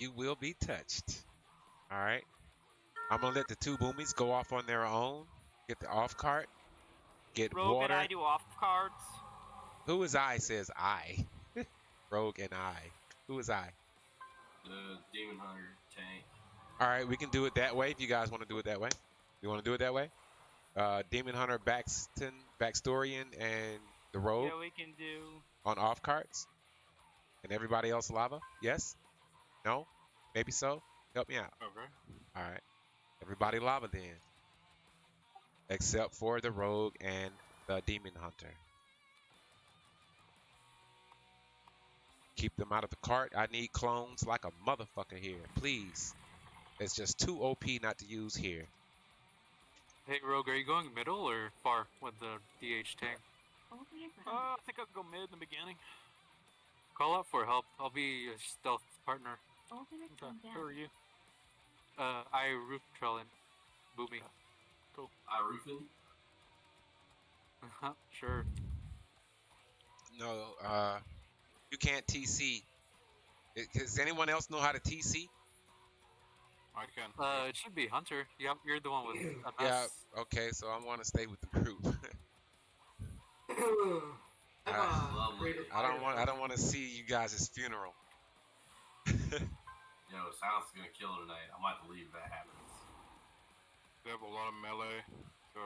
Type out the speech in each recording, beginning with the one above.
You will be touched. All right. I'm gonna let the two boomies go off on their own. Get the off cart. Get Rogue water. and I do off cards. Who is I? Says I. Rogue and I. Who is I? The demon hunter tank. All right, we can do it that way if you guys want to do it that way. You want to do it that way? Uh, Demon Hunter, Baxton, Backstorian, and the Rogue Yeah, we can do. on off carts, and everybody else lava. Yes? No? Maybe so. Help me out. Okay. All right. Everybody lava then, except for the Rogue and the Demon Hunter. Keep them out of the cart. I need clones like a motherfucker here, please. It's just too OP not to use here. Hey Rogue, are you going middle or far with the DH tank? Uh, I think I'll go mid in the beginning. Call out for help. I'll be a stealth partner. Okay. Who are you? Uh, I roof trailing. Boomy. I roofing. Uh, sure. No, uh, you can't TC. I- Does anyone else know how to TC? I can. Uh, it should be Hunter. Yep, you're the one with a Yeah. Okay, so I want to stay with the group. Lovely. I don't want. I don't want to see you guys' funeral. Yo, Silence is gonna kill tonight. I might have to leave if that happens. They have a lot of melee, so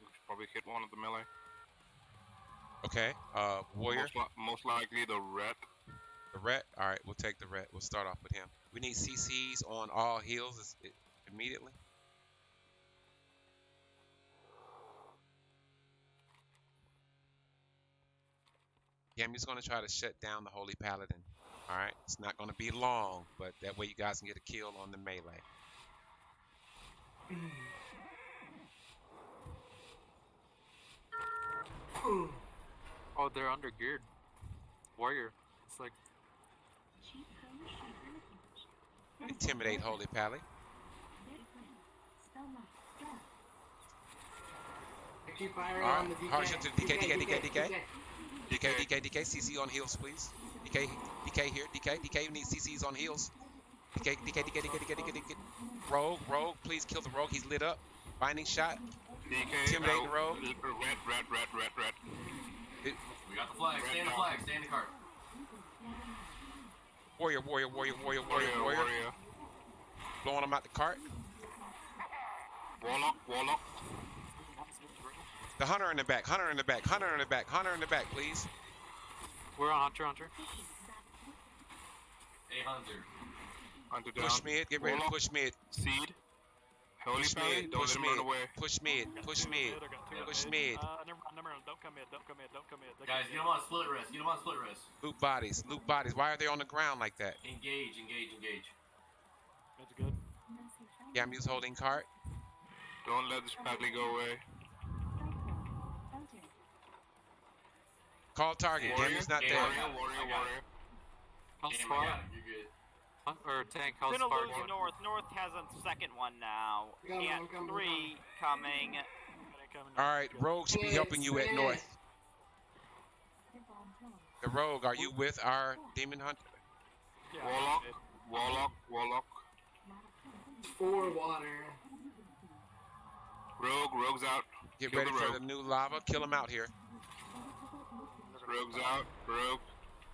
we should probably hit one of the melee. Okay, uh, warrior, Most, li- most likely the red. the ret. All right, we'll take the ret. We'll start off with him. We need CCs on all heals immediately. Yeah, I'm just gonna try to shut down the Holy Paladin. All right, it's not gonna be long, but that way you guys can get a kill on the melee. Hmm. Oh, they're under geared. Warrior. It's like Intimidate Holy Pally. Keep firing Alright, on the DK. Harsha to DK, DK, DK, DK. DK, DK, DK, CC on heals, please. DK, DK here, DK, DK, you need CCs on heals. DK, DK, DK, DK, DK, DK, DK. Rogue, Rogue, please kill the Rogue, he's lit up. Binding shot. DK. Intimidate uh, the rogue. l- Red, red, red, red, red. We got the flag. Stay in the flag. Stay in the cart. Warrior, warrior, warrior, warrior, warrior, Warrior, warrior. warrior. Blowing him out the cart. Warlock, warlock. The hunter in the back, hunter in the back, hunter in the back, hunter in the back, please. We're on Hunter Hunter. Hey, Hunter. Hunter down. Push mid, get ready to push mid. Seed. Holy Push Pally, mid, don't push let run mid, away. push mid, push mid, push mid. Uh, never mind, never mind. Don't come in. Don't come in. Don't come in. Don't Guys, come get him on split wrist. Get him on split wrist. Loot bodies, loot bodies. Why are they on the ground like that? Engage, engage, engage. That's good. Yeah, I'm using holding cart. Don't let this Pally go away. Call target. Warrior, Damien's not there. warrior, I got it, warrior, I got warrior. How's Damn, Spark? You're good. Hunt, or tank, how's Gonna Spark? lose North. North has a second one now. Coming, Yeah, I'm coming, I'm three coming. All right, Rogue should be helping you at north. The Rogue, are you with our Demon Hunter? Warlock, warlock, warlock. Four water. Rogue, rogue's out. Get Kill ready the for the new lava. Kill him out here. Rogue's out. Rogue.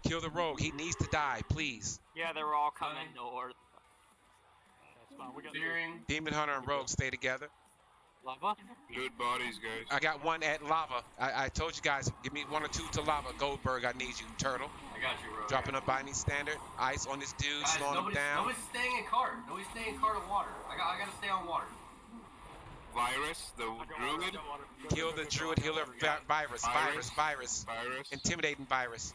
Kill the Rogue. He needs to die, please. Yeah, they're all coming Coming. north. That's fine. We got Steering. Demon Hunter and Rogue stay together. Lava? Good bodies, guys. I got one at lava. I, I told you guys, give me one or two to lava. Goldberg, I need you. Turtle. I got you, Rogue. Dropping a binding standard. Ice on this dude, Guys, slowing him nobody's, down. nobody's staying in cart. Nobody's staying in cart of water. I got, I gotta stay on water. Virus, the druid. Kill the druid healer vi- virus, virus, virus. Virus. Intimidating virus.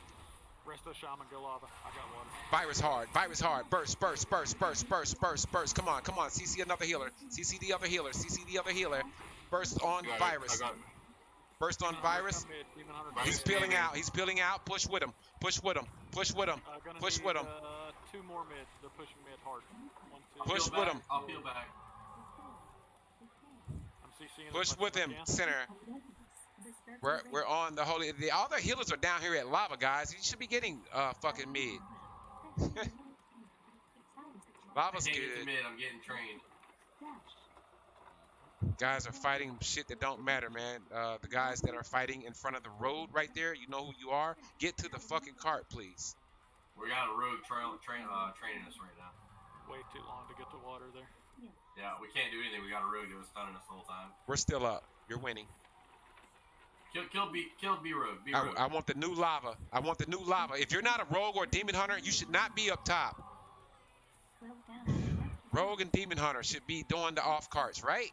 Rest of the shaman go lava. I got one. Virus hard, virus hard. Burst, burst, burst, burst, burst, burst, burst. Come on, come on. CC another healer. CC the other healer. CC the other healer. Burst on Got virus. I got. Burst on virus. He's peeling out. He's peeling out. Push with him. Push with him. Push with him. Uh, gonna Push need, with him. Uh, two more mid. They're pushing mid hard. One, two. I'll Push peel with back. him. I'll peel back. I'm CCing as Push with him. can. Center. We're we're on the holy. All the other healers are down here at lava, guys. You should be getting uh fucking mid. Lava's I can't get to good. mid. I'm getting trained. Guys are fighting shit that don't matter, man. Uh, the guys that are fighting in front of the road right there, you know who you are. Get to the fucking cart, please. We got a road trail, train, uh, training us right now. Way too long to get to water there. Yeah, we can't do anything. We got a rogue that was stunning us the whole time. We're still up. You're winning. Kill, kill, B, kill B rogue. B I, rogue. I want the new lava. I want the new lava. If you're not a rogue or a demon hunter, you should not be up top. Rogue and demon hunter should be doing the off carts, right?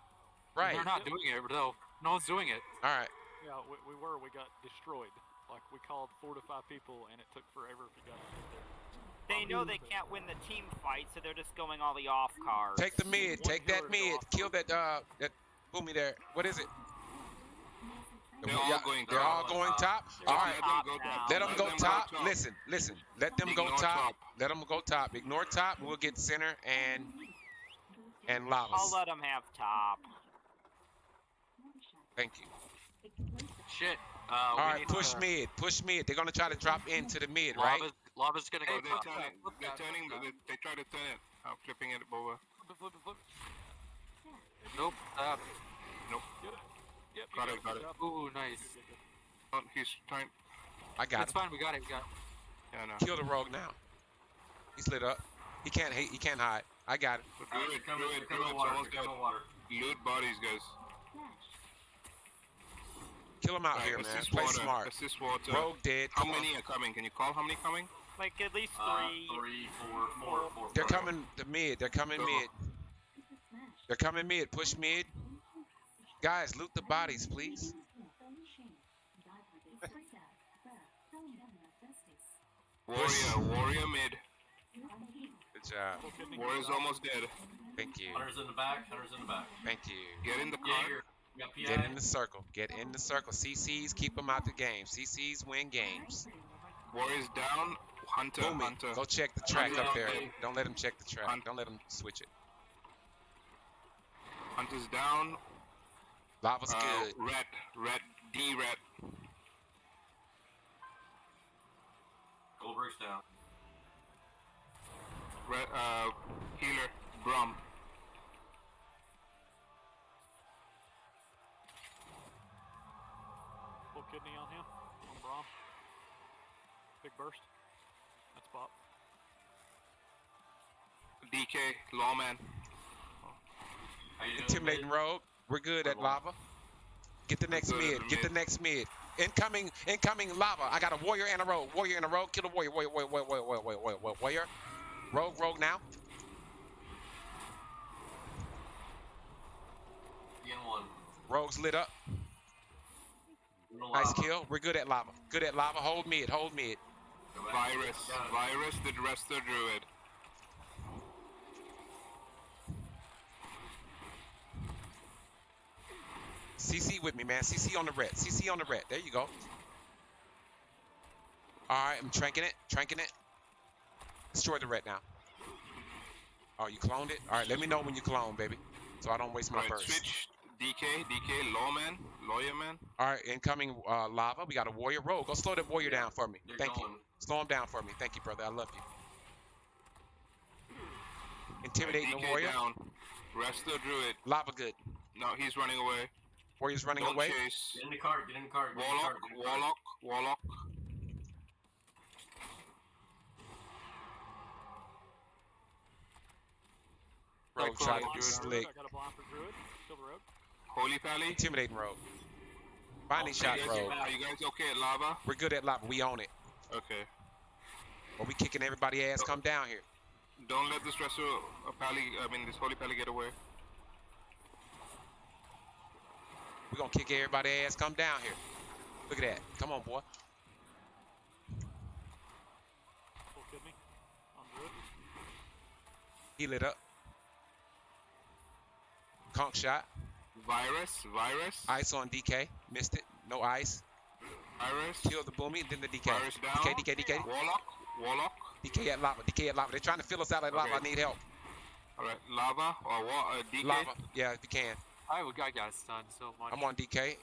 Right. They're not doing it though. No one's doing it. All right. Yeah, we, we were. We got destroyed. Like we called four to five people, and it took forever if you got to get there. They know they can't win the team fight, so they're just going all the off cards. Take the mid. Take that mid. Kill that uh that boomy there. What is it? They're all going They're all top. going top. They're All all right. Let them go top. Let them go top. Listen, listen. Let them go top. top. Let them go top. Ignore top. We'll get center and and lavas. I'll let them have top. Thank you. Shit. Uh, All we right. need Push to, mid. Push mid. They're gonna try to drop into the mid, right? Lava's, lava's gonna Oh, go they're turning. Flip They're that, turning. flip They, they try to turn it. I'm flipping it over. Flip, flip, flip. Nope. Uh, top. Yep. Got it, got it. Good. Ooh, nice. Good, good, good. Oh, he's trying. I got it. It's him. fine. We got it. We got. It. Yeah, no. Kill the rogue now. He's lit up. He can't hate. He can't hide. I got it. All right, Do it. come Do in, it. come Do in it. water. Almost Come dead. water. Loot bodies, guys. Kill him out Right, here, man. assist Play water. smart. Assist water. Rogue dead. How Come on. many are coming? Can you call how many coming? Like at least Uh, three. three, four, four, four. They're four. coming to mid. They're coming Go. mid. They're coming mid. Push mid. Guys, loot the bodies, please. Warrior. Warrior mid. Good job. Warrior's almost dead. Thank you. Hunters in the back. Hunters in the back. Thank you. Get in the car. Jaeger. We got PI. Get in the circle. Get in the circle. CCs keep them out the game. CCs win games. Warrior's down. Hunter. Boomy, Hunter. go check the track up there. Okay. Don't let him check the track. Hunt. Don't let him switch it. Hunter's down. Lava's Uh, good. red. Red. D red. Goldberg's down. Red. Uh, healer. Brum. Full kidney on him. On Brom. Big burst. That's pop. DK. Lawman. How you doing? Intimidating rogue. We're good at Good lava. Get the next mid. the Get the next mid. Incoming, incoming lava. I got a warrior and a rogue. Warrior and a rogue. Kill the warrior. Warrior, warrior, warrior, warrior, warrior, warrior, warrior, warrior. Rogue, rogue now. Again one. Rogue's lit up. Nice kill. We're good at lava. Good at lava. Hold mid. Hold mid. Virus. Virus. The Dresser Druid. CC with me, man. CC on the red. CC on the red. There you go. All right, I'm tranking it. Tranking it. Destroy the red now. Oh, you cloned it? All right, let me know when you clone, baby. So I don't waste my Right. burst. Switch. DK. DK. Lawman. Lawyer man. All right, incoming uh, lava. We got a warrior rogue. Go slow that warrior down for me. They're Thank you. Going. Slow him down for me. Thank you, brother. I love you. Intimidating the warrior. down. Rest the Druid. Lava good. No, he's running away. Warrior's running Don't away. chase. Get in the cart. Get in the cart. Get in the Warlock. cart, get in the cart. Warlock. Warlock. Rogue Cyclone try to Druid. be slick. I got a blind for Druid. Kill rogue. Holy Pally. Intimidating rogue. Binding Oh, shot you You rogue. Are you guys okay at lava? We're good at lava. We own it. Okay. But we kicking everybody ass. Come down here. Don't let this Dresser uh, Pally, I mean this Holy Pally get away. We're gonna kick everybody ass. Come down here. Look at that. Come on, boy. Full kidney. He lit up. Conk shot. Virus. Virus. Ice on DK. Missed it. No ice. Virus. Kill the boomy. Then the DK. Virus down. DK, DK, DK. Warlock. Warlock. DK at lava. DK at lava. They're trying to fill us out at lava. I need help. Alright. Lava or what? Uh, DK. Lava. Yeah, if you can. I, I got stunned so much. I'm on DK. Okay.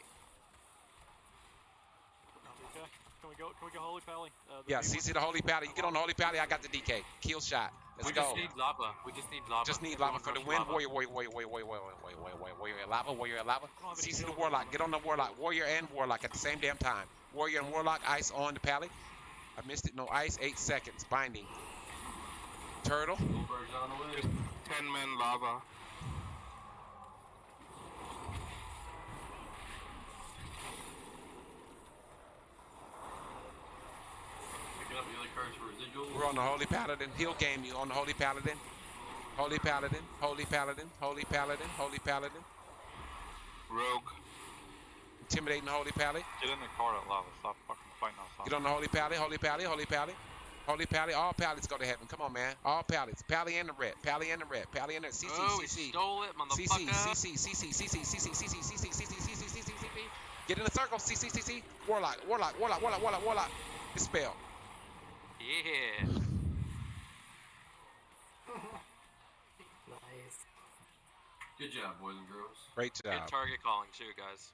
Can we go? Can we go Holy Pally? Uh, Yeah. CC the Holy Pally. You get on the Holy Pally. I got the DK. Kill shot. Let's we go. just need lava. We just need lava. Just need lava for the win. lava. Warrior, warrior, warrior, warrior, warrior, warrior, warrior, warrior, warrior, warrior, lava, warrior, lava. Oh, CC the warlock. Get on the warlock. Warrior and warlock at the same damn time. Warrior and warlock. Ice on the pally. I missed it. No ice. Eight seconds. Binding. Turtle. Goldberg's on the way. Just 10 men lava. Picking up the other cards for residuals. We're on the Holy Paladin. He'll game you on the Holy Paladin. Holy Paladin. Holy Paladin. Holy Paladin. Holy Paladin. Rogue. Intimidating Holy Pally. Get in the car at lava. Stop fucking fighting outside. Get on the Holy Pally. Holy Pally. Holy Pally. Holy Pally. All Pallies go to heaven. Come on, man. All Pallies. Pally and the red. Pally and the red. Pally and the CC. oh, CC. stole it, CC, motherfucker. CC, CC, CC, CC, CC, CC, CC, CC, CC, CC. Get in the circle. CC, CC. Warlock. Warlock. Warlock. Warlock. Warlock. Warlock. Dispel. Yeah. Nice. Good job, boys and girls. Great job. Good target calling too, guys.